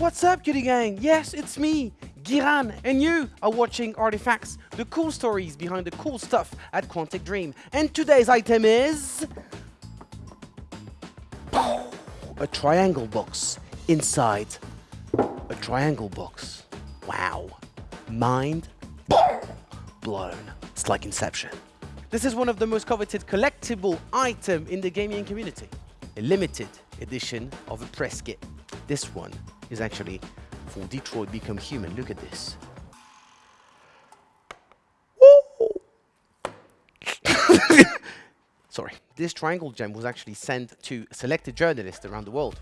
What's up, Cutie Gang? Yes, it's me, Giran, and you are watching Artifacts, the cool stories behind the cool stuff at Quantic Dream. And today's item is... A triangle box inside a triangle box. Wow. Mind blown. It's like Inception. This is one of the most coveted collectible item in the gaming community. A limited edition of a press kit. This one is actually for Detroit Become Human. Look at this. Sorry. This triangle gem was actually sent to selected journalists around the world.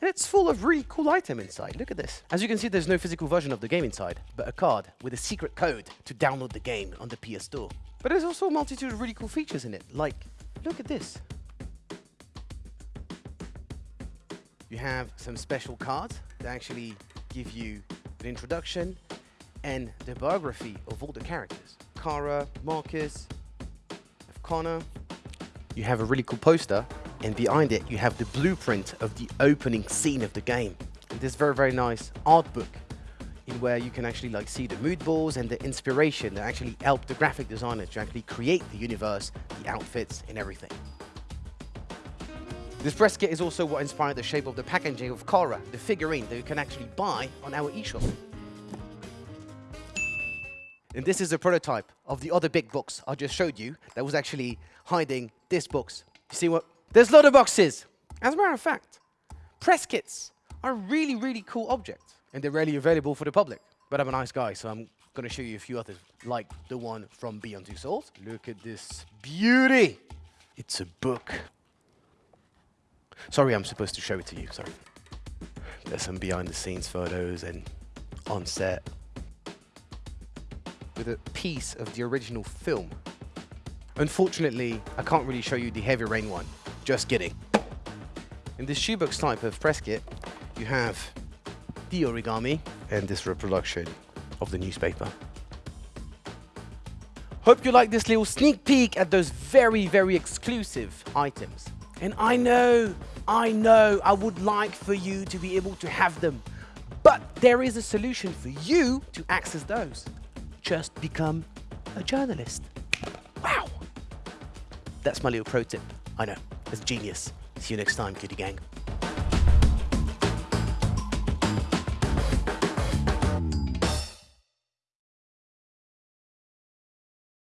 And it's full of really cool item inside. Look at this. As you can see, there's no physical version of the game inside, but a card with a secret code to download the game on the PS Store. But there's also a multitude of really cool features in it. Like, look at this. You have some special cards that actually give you an introduction and the biography of all the characters. Kara, Marcus, Connor. You have a really cool poster and behind it you have the blueprint of the opening scene of the game. And this very, very nice art book in where you can actually like see the mood boards and the inspiration that actually helped the graphic designer to actually create the universe, the outfits and everything. This press kit is also what inspired the shape of the packaging of Kara, the figurine that you can actually buy on our eShop. And this is a prototype of the other big box I just showed you that was actually hiding this box. You see what? There's a lot of boxes. As a matter of fact, press kits are a really, really cool objects. And they're rarely available for the public. But I'm a nice guy, so I'm going to show you a few others, like the one from Beyond Two Souls. Look at this beauty. It's a book. Sorry, I'm supposed to show it to you. Sorry. There's some behind-the-scenes photos and on set with a piece of the original film. Unfortunately, I can't really show you the Heavy Rain one. Just kidding. In this shoebox type of press kit, you have the origami and this reproduction of the newspaper. Hope you like this little sneak peek at those very, very exclusive items. And I know, I know I would like for you to be able to have them, but there is a solution for you to access those. Just become a journalist. Wow. That's my little pro tip. I know, it's genius. See you next time, cutie gang.